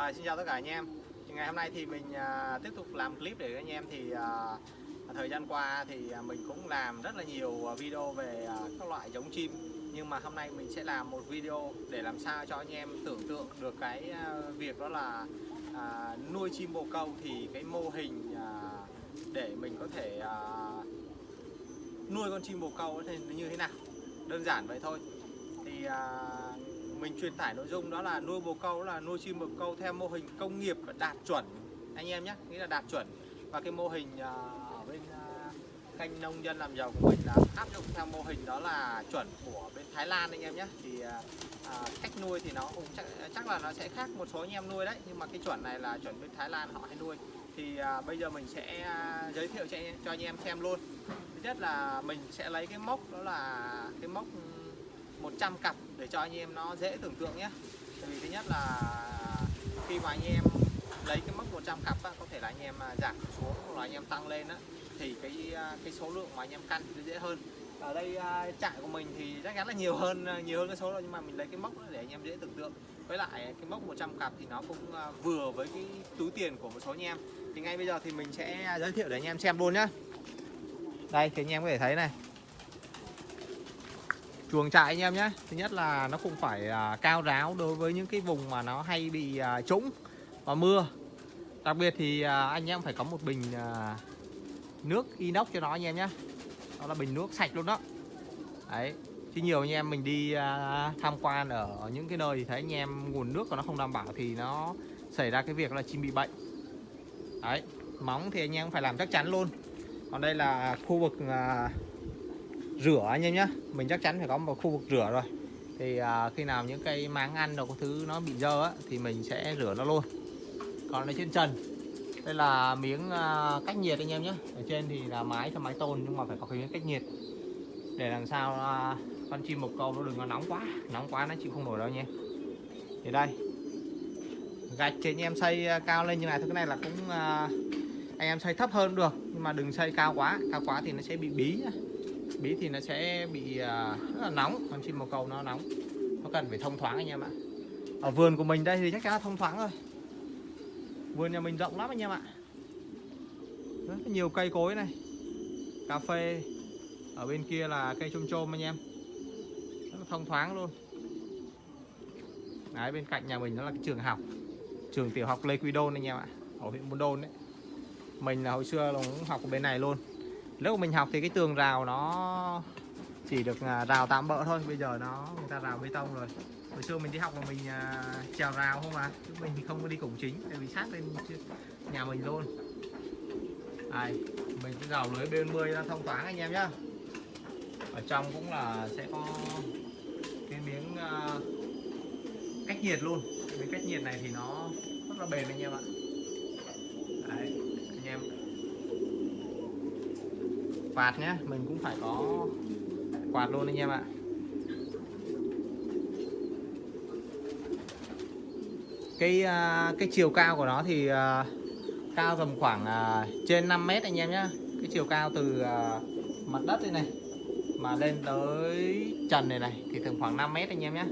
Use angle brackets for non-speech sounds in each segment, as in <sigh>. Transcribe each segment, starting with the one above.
À, xin chào tất cả anh em. Thì ngày hôm nay thì mình à, tiếp tục làm clip để anh em thì à, thời gian qua thì à, mình cũng làm rất là nhiều à, video về à, các loại giống chim. Nhưng mà hôm nay mình sẽ làm một video để làm sao cho anh em tưởng tượng được cái à, việc đó là à, nuôi chim bồ câu thì cái mô hình à, để mình có thể à, nuôi con chim bồ câu như thế nào? Đơn giản vậy thôi. Thì à, mình truyền tải nội dung đó là nuôi bồ câu là nuôi chim bồ câu theo mô hình công nghiệp và đạt chuẩn. Anh em nhé nghĩa là đạt chuẩn. Và cái mô hình à, ở bên à, canh kênh nông dân làm giàu của mình là áp dụng theo mô hình đó là chuẩn của bên Thái Lan anh em nhé. Thì à, à, cách nuôi thì nó cũng chắc, chắc là nó sẽ khác một số anh em nuôi đấy. Nhưng mà cái chuẩn này là chuẩn bên Thái Lan họ hay nuôi. Thì à, bây giờ mình sẽ à, giới thiệu cho, cho anh em xem luôn. Thứ nhất là mình sẽ lấy cái mốc đó là cái mốc ừ, 100 cặp để cho anh em nó dễ tưởng tượng nhé. Tại vì thứ nhất là khi mà anh em lấy cái mức 100 cặp á, có thể là anh em à, giảm xuống hoặc là anh em tăng lên á, thì cái à, cái số lượng mà anh em căn thì dễ hơn. Ở đây à, trại của mình thì chắc chắn là nhiều hơn nhiều hơn cái số đó nhưng mà mình lấy cái mốc để anh em dễ tưởng tượng. Với lại cái mốc 100 cặp thì nó cũng vừa với cái túi tiền của một số anh em. Thì ngay bây giờ thì mình sẽ giới thiệu để anh em xem luôn nhá. Đây thì anh em có thể thấy này chuồng trại anh em nhé. Thứ nhất là nó không phải à, cao ráo đối với những cái vùng mà nó hay bị à, trũng và mưa. Đặc biệt thì à, anh em phải có một bình nước inox cho nó anh em nhé. Đó là bình nước sạch luôn đó. Đấy, chứ nhiều anh em mình đi tham quan ở những cái nơi thì thấy anh em nguồn nước của nó không đảm bảo thì nó xảy ra cái việc là chim bị bệnh. Đấy, móng thì anh em phải làm chắc chắn luôn. Còn đây là khu vực rửa anh em nhé mình chắc chắn phải có một khu vực rửa rồi. Thì à, khi nào những cây máng ăn đồ có thứ nó bị dơ á, thì mình sẽ rửa nó luôn. Còn ở trên trần đây là miếng à, cách nhiệt anh em nhé ở trên thì là mái cho mái tôn nhưng mà phải có cái miếng cách nhiệt. Để làm sao à, con chim một câu nó đừng có nóng quá. Nóng quá nó chịu không nổi đâu nha. Thì đây gạch thì anh em xây à, cao lên như này thôi. Cái này là cũng à, anh em xây thấp hơn được nhưng mà đừng xây cao quá. Cao quá thì nó sẽ bị bí nhá bí thì nó sẽ bị à, rất là nóng. Con chim màu cầu nó nóng. Nó cần phải thông thoáng anh em ạ. Ở vườn của mình đây thì chắc chắn là thông thoáng rồi. Vườn nhà mình rộng lắm anh em ạ. Rất nhiều cây cối này. Cà phê. Ở bên kia là cây chôm chôm anh em. Rất là thông thoáng luôn. Đấy, bên cạnh nhà mình đó là cái trường học. Trường tiểu học Lê Quy Đôn anh em ạ. Ở huyện Buôn Đôn đấy. Mình là hồi xưa là cũng học ở bên này luôn lúc mình học thì cái tường rào nó chỉ được à, rào tạm bỡ thôi. Bây giờ nó người ta rào bê tông rồi. Hồi xưa mình đi học mà mình à, trèo rào không à, chứ mình thì không có đi cổng chính tại vì sát lên nhà mình luôn. Đây mình sẽ rào lưới B10 ra à, thông thoáng anh em nhá. Ở trong cũng là sẽ có cái miếng cách nhiệt luôn. Cái cách nhiệt này thì nó rất là bền anh em ạ đấy anh em quạt nhé mình cũng phải có quạt luôn anh em ạ. Cái à, cái chiều cao của nó thì à, cao tầm khoảng à, trên 5 mét anh em nhé cái chiều cao từ mặt đất đây này mà lên tới trần này này thì tầm khoảng 5 mét anh em nhé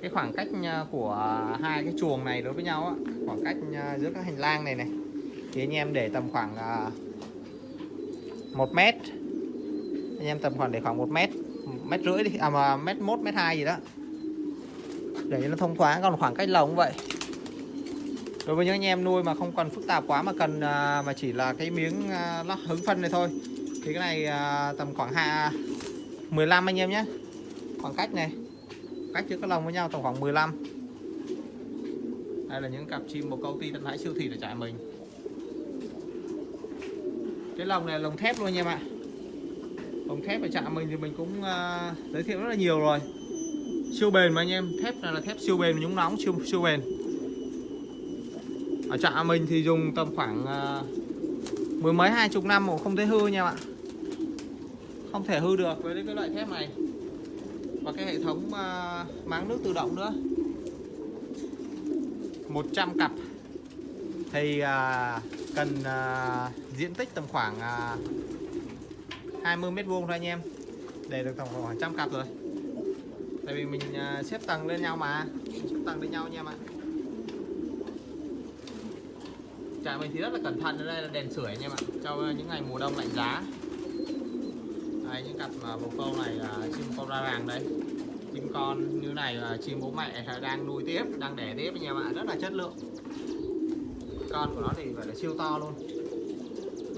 cái khoảng cách của hai cái chuồng này đối với nhau á, khoảng cách giữa các hành lang này này thì anh em để tầm khoảng một mét. Anh em tầm khoảng để khoảng một mét mét rưỡi đi à mà mét 1 mét hai gì đó. Để cho nó thông thoáng còn khoảng cách lồng vậy. Đối với những anh em nuôi mà không cần phức tạp quá mà cần à, mà chỉ là cái miếng à, lót hứng phân này thôi thì cái này à, tầm khoảng hai 15 anh em nhé. Khoảng cách này cách giữa các lồng với nhau tầm khoảng 15 đây là những cặp chim bồ câu ti tân thái siêu thị để trại mình cái lồng này là lồng thép luôn anh em ạ lồng thép ở trạm mình thì mình cũng uh, giới thiệu rất là nhiều rồi. Siêu bền mà anh em thép này là thép siêu bền nhúng nóng siêu siêu bền. Ở trạm mình thì dùng tầm khoảng uh, mười mấy hai chục năm mà không thấy hư nha bạn. Không thể hư được với cái loại thép này. Và cái hệ thống uh, máng nước tự động nữa. 100 cặp thì à, cần à, diện tích tầm khoảng à, 20 mét vuông thôi anh em. Để được tổng khoảng trăm cặp rồi. Tại vì mình à, xếp tầng lên nhau mà. Xếp tầng lên nhau anh em ạ. Trại mình thì rất là cẩn thận. Ở đây là đèn sưởi anh em ạ. Cho những ngày mùa đông lạnh giá. Đây những cặp à, bồ câu này là chim con ra ràng đây. Chim con như này là chim bố mẹ đang nuôi tiếp đang đẻ tiếp anh em ạ. Rất là chất lượng con của nó thì phải là siêu to luôn.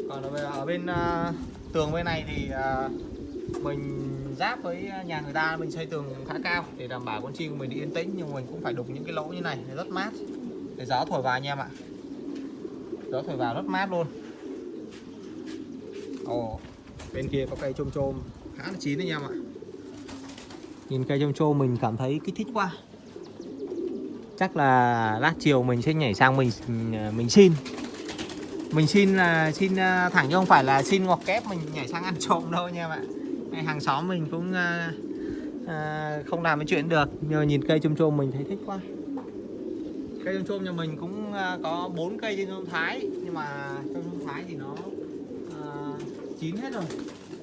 Còn ở bên, ở bên uh, tường bên này thì uh, mình giáp với nhà người ta mình xây tường khá cao để đảm bảo con chim của mình đi yên tĩnh nhưng mình cũng phải đục những cái lỗ như này để rất mát. Để gió thổi vào anh em ạ. Gió thổi vào rất mát luôn. Ồ bên kia có cây chôm chôm khá là chín anh em ạ. Nhìn cây chôm chôm mình cảm thấy kích thích quá chắc là lát chiều mình sẽ nhảy sang mình mình xin. Mình xin là xin à, thẳng chứ không phải là xin ngọt kép mình nhảy sang ăn trộm đâu nha bạn. Hàng xóm mình cũng à, à, không làm cái chuyện được. Nhờ nhìn cây chôm chôm mình thấy thích quá. Cây chôm chôm nhà mình cũng à, có bốn cây trên chôm thái. Nhưng mà trong chôm thái thì nó à, chín hết rồi.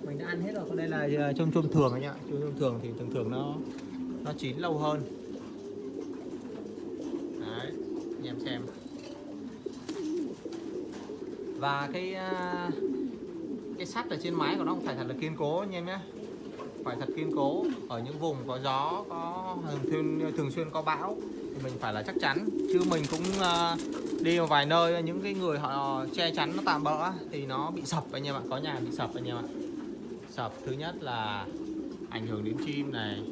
Mình đã ăn hết rồi. Còn đây là à, chôm chôm thường anh ạ. Chôm chôm thường thì thường thường nó nó chín lâu hơn đấy anh xem. Và cái à, cái sắt ở trên mái của nó phải thật là kiên cố anh em nhé. Phải thật kiên cố. Ở những vùng có gió có thường thường xuyên có bão thì mình phải là chắc chắn. Chứ mình cũng uh, đi một vài nơi những cái người họ che chắn nó tạm bỡ thì nó bị sập anh em ạ. Có nhà bị sập anh em ạ. Sập. Thứ nhất là ảnh hưởng đến chim này.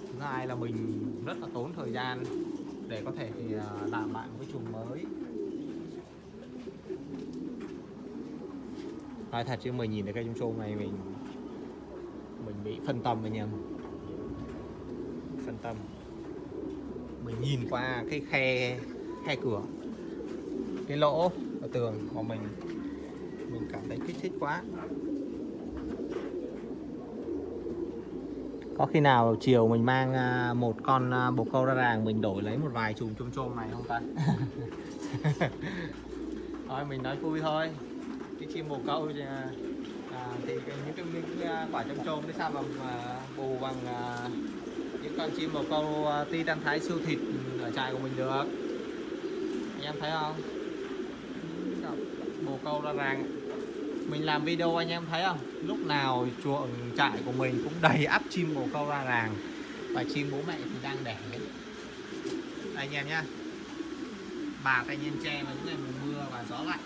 Thứ hai là mình rất là tốn thời gian để có thể, thì à, làm lại một cái chùm mới. Nói thật chứ mình nhìn thấy cây chôm chôm này mình mình bị phân tâm anh em. Phân tâm. Mình nhìn qua cái khe khe cửa. Cái lỗ ở tường của mình mình cảm thấy kích thích quá. Có khi nào chiều mình mang à, một con à, bồ câu ra ràng mình đổi lấy một vài chùm chôm chôm này không ta? <laughs> Thôi mình nói vui thôi. Cái chim bồ câu thì, à, à thì những cái, những cái quả chôm chôm đấy sao mà, bù bằng à, những con chim bồ câu à, ti đang thái siêu thịt ở trại của mình được. Anh em thấy không? Bồ câu ra ràng mình làm video anh em thấy không? Lúc nào chuồng trại của mình cũng đầy ắp chim bồ câu ra ràng. Và chim bố mẹ thì đang đẻ. Anh em nhá. Bà tay nhiên tre vào những ngày mùa mưa và gió lạnh.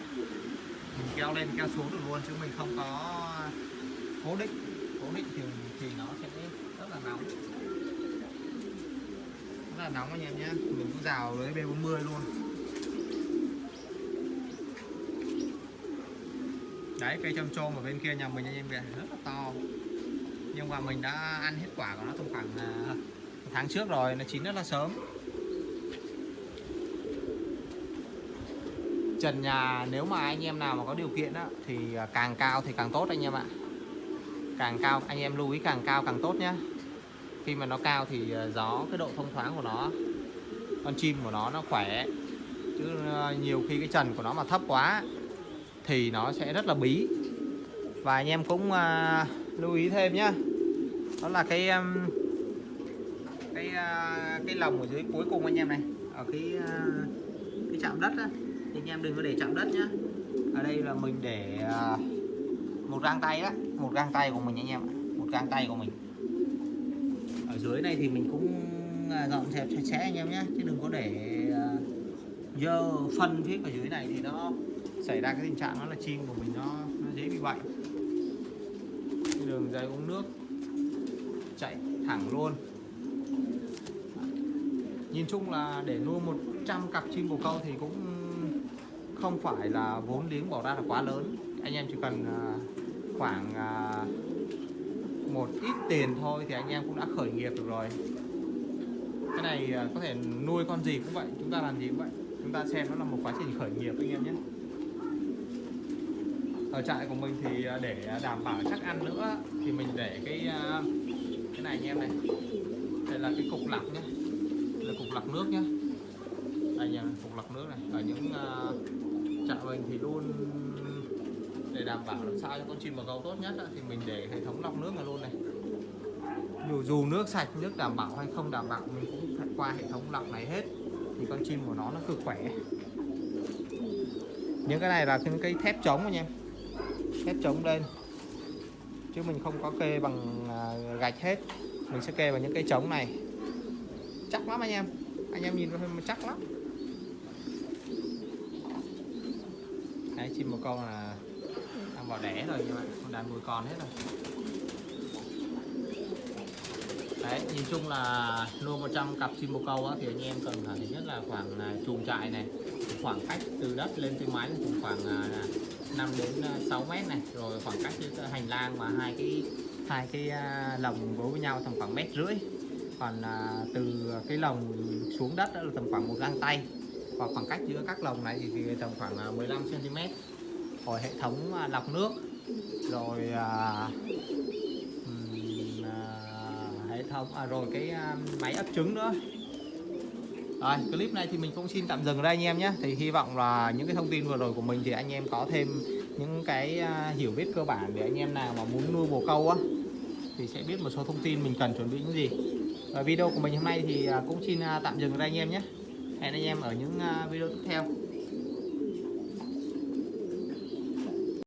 Mình keo lên keo xuống được luôn chứ mình không có cố định. Cố định thì thì nó sẽ rất là nóng. Rất là nóng anh em nhé mình cũng rào lưới B40 luôn. Đấy cây chôm chôm ở bên kia nhà mình anh em kìa rất là to. Nhưng mà mình đã ăn hết quả của nó trong khoảng à, tháng trước rồi nó chín rất là sớm. Trần nhà nếu mà anh em nào mà có điều kiện á, thì à, càng cao thì càng tốt anh em ạ. Càng cao anh em lưu ý càng cao càng tốt nhé khi mà nó cao thì à, gió cái độ thông thoáng của nó con chim của nó nó khỏe. Chứ nhiều khi cái trần của nó mà thấp quá thì nó sẽ rất là bí. Và anh em cũng uh, lưu ý thêm nhé đó là cái um, cái uh, cái lồng ở dưới cuối cùng anh em này. Ở cái uh, cái chạm đất á. Thì anh em đừng có để chạm đất nhá. Ở đây là mình để uh, một găng tay á. Một găng tay của mình anh em một găng tay của mình. Ở dưới này thì mình cũng dọn dẹp sạch sẽ anh em nhé chứ đừng có để dơ phân phía ở dưới này thì nó xảy ra cái tình trạng đó là chim của mình nó, nó dễ bị bệnh cái đường dây uống nước chạy thẳng luôn. Nhìn chung là để nuôi 100 cặp chim bồ câu thì cũng không phải là vốn liếng bỏ ra là quá lớn. Anh em chỉ cần à, khoảng à, một ít tiền thôi thì anh em cũng đã khởi nghiệp được rồi. Cái này à, có thể nuôi con gì cũng vậy chúng ta làm gì cũng vậy. Chúng ta xem nó là một quá trình khởi nghiệp anh em nhé ở trại của mình thì à, để đảm bảo chắc ăn nữa thì mình để cái à, cái này anh em này. Đây là cái cục lọc nhé là cục lọc nước nhé đây nha cục lọc nước này. Ở những uh, trại mình thì luôn để đảm bảo làm sao cho con chim bồ câu tốt nhất thì mình để hệ thống lọc nước này luôn này. Dù dù nước sạch nước đảm bảo hay không đảm bảo mình cũng phải qua hệ thống lọc này hết thì con chim của nó nó cực khỏe. Những cái này là những cái thép chống anh em khép chống lên. Chứ mình không có kê bằng à, gạch hết. Mình sẽ kê vào những cái trống này. Chắc lắm anh em. Anh em nhìn mà chắc lắm. Đấy chim một con là đang vào đẻ rồi các bạn. Con đàn nuôi con hết rồi. Đấy nhìn chung là nuôi 100 cặp chim bồ câu á, thì anh em cần thứ nhất là khoảng à, chuồng trại này. Khoảng cách từ đất lên tới mái là khoảng à, 5 đến ờ, 6 mét này rồi khoảng cách giữa hành lang và hai cái hai cái à, lồng gối với nhau tầm khoảng mét rưỡi. Còn à, từ cái lồng xuống đất đó là tầm khoảng một gang tay. Và khoảng cách giữa các lồng này thì, tầm khoảng à, 15 cm rồi hệ thống lọc nước. Rồi à, à, hệ thống à, rồi cái à, máy ấp trứng nữa rồi, clip này thì mình cũng xin tạm dừng ở đây anh em nhé. Thì hy vọng là những cái thông tin vừa rồi của mình thì anh em có thêm những cái à, hiểu biết cơ bản để anh em nào mà muốn nuôi bồ câu á, thì sẽ biết một số thông tin mình cần chuẩn bị những gì. Và video của mình hôm nay thì à, cũng xin à, tạm dừng ở đây anh em nhé. Hẹn anh em ở những video tiếp theo.